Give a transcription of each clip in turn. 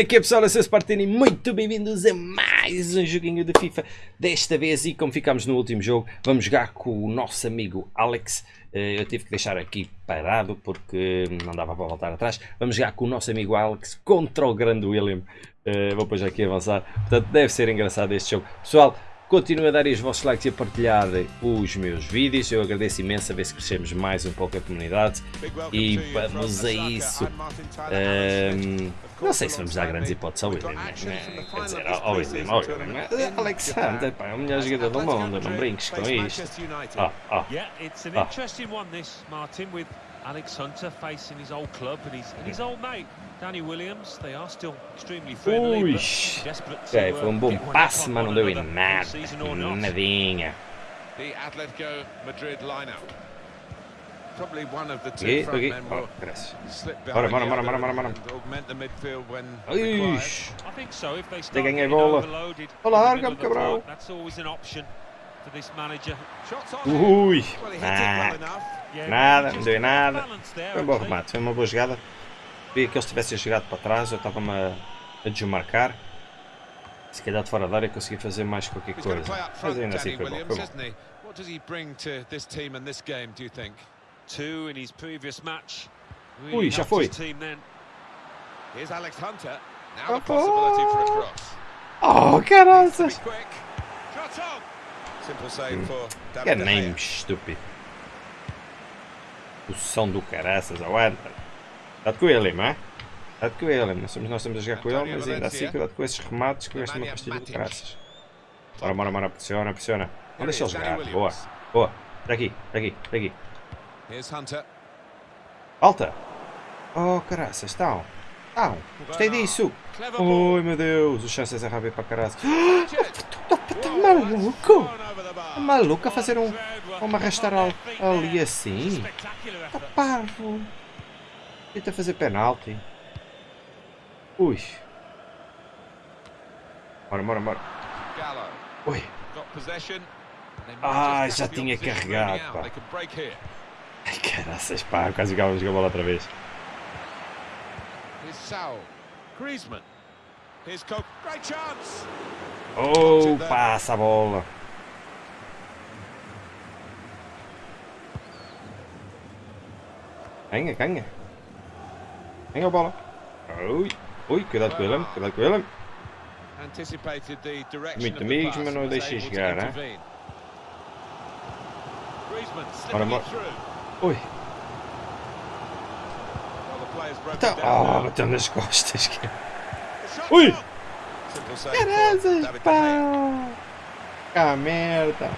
É que é pessoal? Eu sou muito bem-vindos a mais um joguinho de FIFA. Desta vez, e como ficámos no último jogo, vamos jogar com o nosso amigo Alex. Eh, Eu tive que deixar aqui parado porque não dava para voltar atrás. Vamos jogar com o nosso amigo Alex contra o grande William. Eh, Vou depois aqui avançar, portanto deve ser engraçado este jogo. Pessoal, Continuem a dar os vossos likes e a partilhar os meus vídeos. Eu agradeço imenso a ver se crescemos mais um pouco a comunidade. E vamos a isso. Um, não sei se vamos dar grandes hipóteses ao William. Né? Quer dizer, ao William, ao William. Alexander, pá, é o melhor jogador do mundo. Não brinques com isto. Ah, ah, ah. Alex Hunter facing his old club and his, and his old mate, Danny Williams. They are still extremely friendly. Ui, okay, foi um bom passe, mas não deu em nada. Nadinha. The Atletico Madrid lineup. Probably one of the two front men will slip behind bora, bora, bora, bora, bora. augment the midfield when required. I think so if they start getting overloaded. Larga, cabrão. That's always an option for this manager. Ui, ah. Nada, não deu nada. Foi um bom remate, foi uma boa jogada. Vi que eles tivessem jogado para trás, eu estava-me a, a desmarcar. Se calhar de fora da área consegui fazer mais qualquer coisa. Mas ainda assim foi bom, foi bom. What does he bring to this team and this game, do you think? Two in his previous match. Ui, já foi. Here's Alex Hunter. Now the possibility for a cross. Oh, caralho! Que name estúpido. Posição do caraças, aguenta. Cuidado com ele, não é? Cuidado com ele, nós estamos, nós estamos a jogar com ele, mas ainda assim cuidado com esses remates que gasta uma pastilha de caraças. Bora, bora, bora, pressiona, pressiona. Não deixa ele jogar, boa, boa. Daqui, daqui, daqui. Alta! Oh, caraças, estão. Estão. Gostei disso. Oi, meu Deus, os chances é rápido para caraças. Está maluco? Está maluco a fazer um, uma arrastar ali assim? Está parvo. Tenta fazer penalti. Ui. Bora, bora, bora. Ui. Ah, já tinha carregado, pá. Ai, caraças, pá. Quase jogávamos a bola outra vez. Oh, passa a bola. Ganha, ganha. Ganha a bola. Ui, ui, cuidado com ele, cuidado com ele. Muito amigos, mas não deixei chegar, hein? Bora, bora. Ui. Então, oh, bateu nas costas. Ui! Caralho, pá! Ah, merda!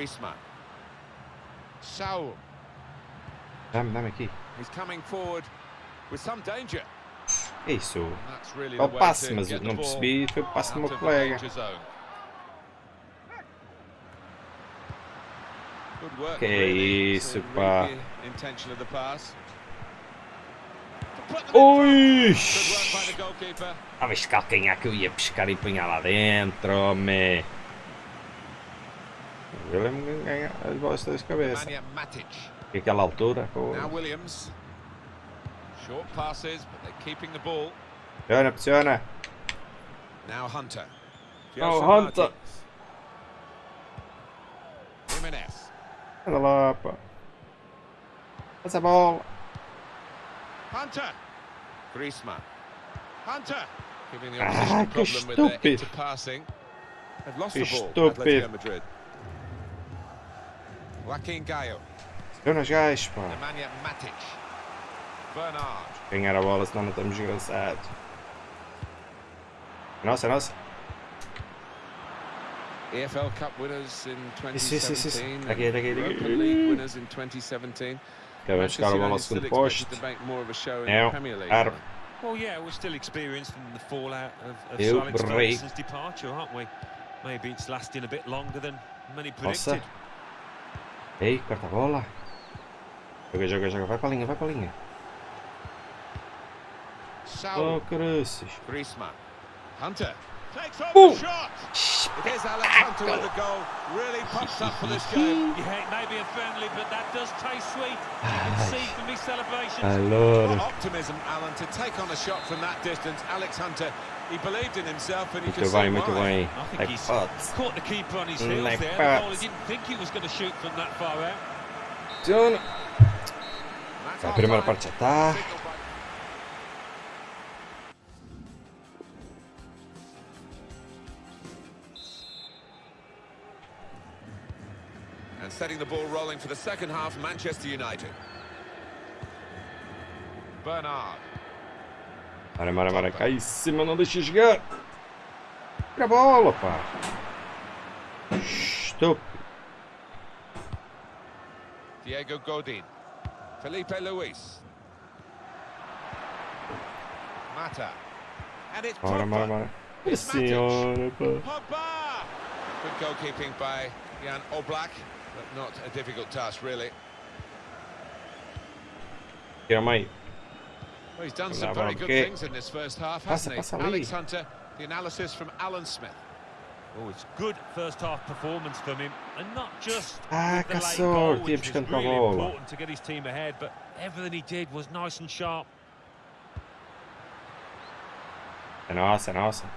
Griezmann. Saul. Dá-me, dá-me aqui. He's coming forward with some danger. É isso. É o passe, mas não percebi, foi o passe do meu colega. Que é isso, pá. Ui! Ah, mas calcanhar que eu ia pescar e punhar lá dentro, homem. Eu lembro de ganhar as bolas das cabeças. E aquela altura, pô. Short passes, but they're keeping the ball. Pressiona, pressiona. Now Hunter. Oh, Hunter. Jimenez. Olha lá, pá. Passa a bola. Hunter. Griezmann. Hunter. Giving the opposition ah, problem with their interpassing. They've lost que the ball. Atletico Madrid. Joaquim Gaio. Jonas Gais, pá. Nemanja Matic. Bernard. Ganhar a bola, senão não estamos engraçados. Nossa, nossa. EFL Cup winners in 2017. Aqui, daqui. Europa League winners in 2017. Quero buscar a bola ao segundo posto. Não, aro. Well, yeah, we're still experiencing the fallout of, of Eu Alex Ferguson's departure, aren't we? Maybe it's lasting a bit longer than many predicted. Nossa. Ei, corta a bola. Joga, joga, joga. Vai para a linha, vai para a linha. Oh, caraças. Griezmann. Hunter. Takes off the shot. It is Alex Hunter with the goal. Really pumped up for this game. Yeah, it may be a friendly, but that does taste sweet. You can see from his celebrations. Allora. Optimism, Alan, to take on a shot from that distance. Alex Hunter, he believed in himself and he could see why. Muito. I think like he's pots. caught the keeper on his heels like there. The goalie didn't think he was going to shoot from that far out. John. La primeira parte tá. And setting the ball rolling for the second half, Manchester United. Bernard. Mara, Mara, Mara, cai em cima, não deixa jogar. Tira a bola, pá. Estúpido. Diego Godin. Felipe Luis. Mata. And it's Mara, Mara, Mara. Senhora, pá. Good goalkeeping by Jan Oblak. But not a difficult task, really. Yeah, mate. Well, he's done some very good things in this first half, hasn't he? Alex Hunter, the analysis from Alan Smith. Oh, it's good first half performance from him, and not just ah, the late goal, which was really important to get his team ahead, but everything he did was nice and sharp. And awesome, awesome.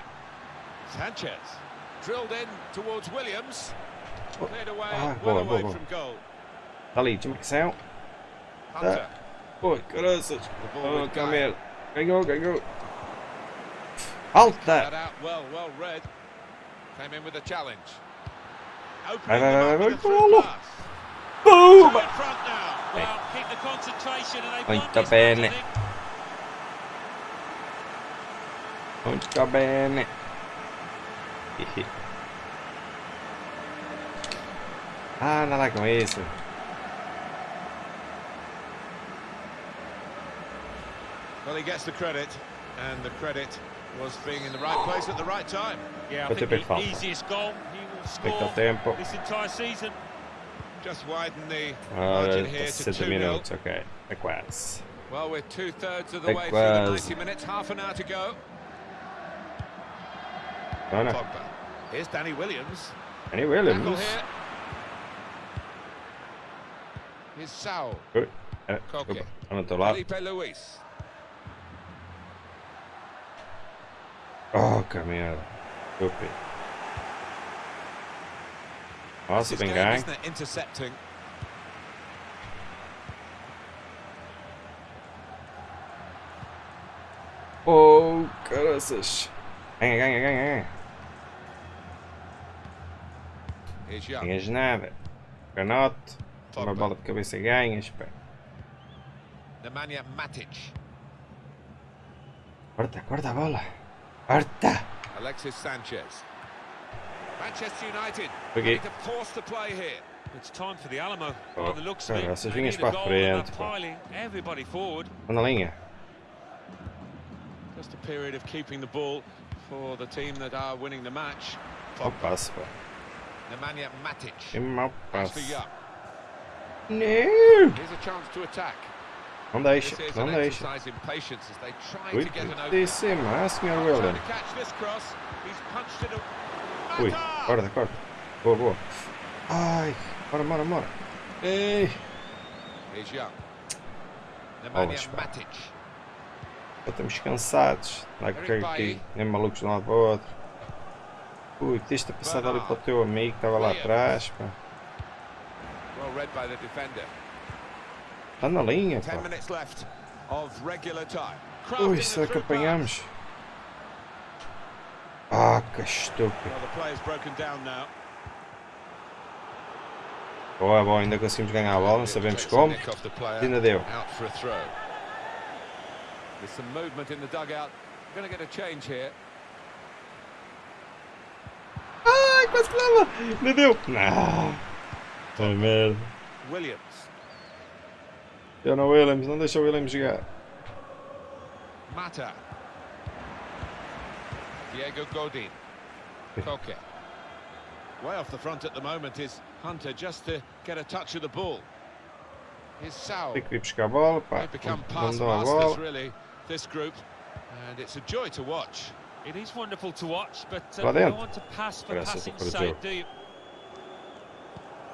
Sanchez drilled in towards Williams. Cleared away, ah, well well, away on, from goal. Ali, do you make us out? Hunter. That. Boy, good as Oh, come back. here. Go, go, go, go. Halt that. that out well, well read. Came in with a challenge. Opening right, right, right, right. Boom! Well, keep the concentration and they Molto bene. Molto bene. Ah, nada com isso. Well, he gets the credit, and the credit was being in the right place at the right time. Yeah, I think the easiest goal he will score tempo. this entire season. Just widen the margin here to 2 minutes, okay. É Well, we're two-thirds of the way through the 90 minutes, half an hour to go. Pogba. Here's Danny Williams. Danny Williams. Here's Sao. Good. Uh, Koke. Felipe Luis. Oh, merda. Stupid. Nossa, bem ganho. Intercepting. Oh, caraças. Ganha, ganha, ganha, ganha. Ganhas nada. Canote. Uma bola de cabeça ganhas, pá. Nemanja Matic. Corta, corta a bola. Corta. Alexis Sanchez. Manchester United okay. to force the play here. It's time for the Alamo. Oh, the looks cara, essas vinhas para a frente. Everybody forward. Na linha. Just a period of keeping the ball for the team that are winning the match. Nemanja Matic. Que mau passe. No! Não deixa, não deixa. Cuidadíssima, Sr. William. Ui, corta, corta. Boa, boa. Ai, bora, bora, bora. Ei. Bolas, pá. Já estamos cansados. Não é que aqui, nem malucos de um lado para o outro. Ui, tens ter passado ali para o teu amigo que estava lá atrás, pá. Está na linha, pá. Ui, será que apanhamos? Ah, que estúpido. Boa, boa, ainda conseguimos ganhar a bola, não sabemos como. Ainda deu. There's some movement in the dugout. We're going to get a change here. Ai, quase que leva! Ainda deu! Não! Ai, merda. Williams. Jonah Williams, não deixa o Williams jogar. Mata. Diego Godin. Koke. Way off the front at the moment is Hunter just to get a touch of the ball. Here's Sao. Tem que vir buscar a bola, pá. They've become pass masters, really, this group. And it's a joy to watch. It is wonderful to watch, but uh, you don't want to pass for passing sake, do you?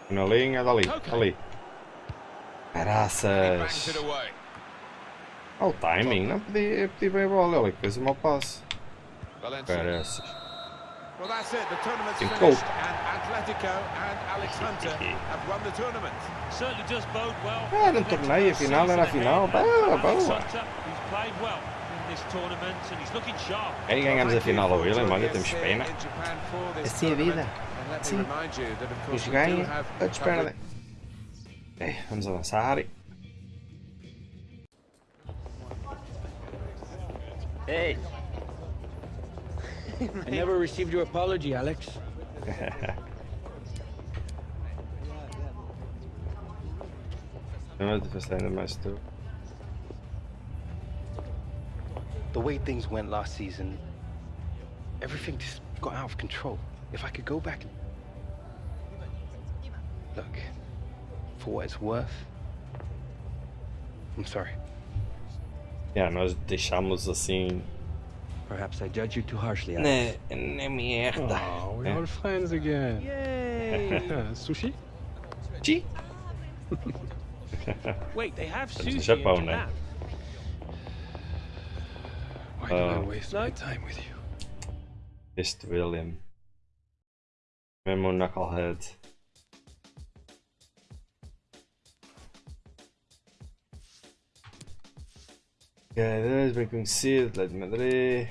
Na linha, dali, dali. Graças. Olha o timing, não podia pedir bem a bola, ele fez um mau passe. Graças. Well, that's it. The tournament's finished, and Atletico and Alex Hunter have won the tournament. Certainly does bode well. Era um torneio, final era final. Boa, boa. He's played well in this tournament, and he's looking sharp. Aí ganhamos a final ao William, olha, temos pena. Assim é a vida. Sim. Uns ganham, outros perdem. É, vamos avançar. Hey. I never received your apology, Alex. No, the ainda mais tu. The way things went last season, everything just got out of control. If I could go back and... Look, for what it's worth, I'm sorry. Yeah, nós deixamos assim Perhaps I judge you too harshly, Alex. Ne, ne merda. Oh, we're all friends again. Yay! sushi? Chi? Wait, they have sushi in Japão, né? Why do I uh, waste my time with you? Este William. Mesmo knucklehead. Cadê? Bem conhecido, de Madrid.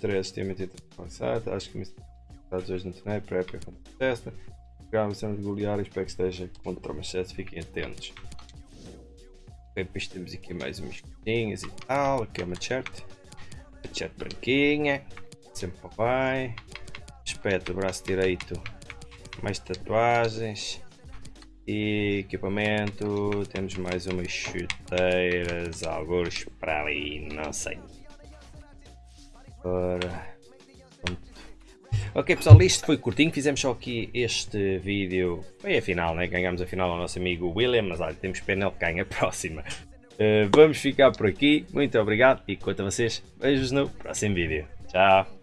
Três tinha metido avançado. Acho que me Estados hoje no torneio, pré-época contra o Manchester. Cena de golear espero que esteja contra o Manchester, fiquem atentos. Depois temos aqui mais umas coisinhas e tal. Aqui é uma chat. A chat branquinha. Sempre bem. Aspecto, braço direito. Mais tatuagens equipamento, temos mais umas chuteiras, alguns para ali, não sei. Ora, Ok pessoal, isto foi curtinho, fizemos só aqui este vídeo, foi a final, né? ganhamos a final ao nosso amigo William, mas olha, temos pena ele ganha a próxima. Uh, vamos ficar por aqui, muito obrigado e quanto a vocês, beijos no próximo vídeo. Tchau!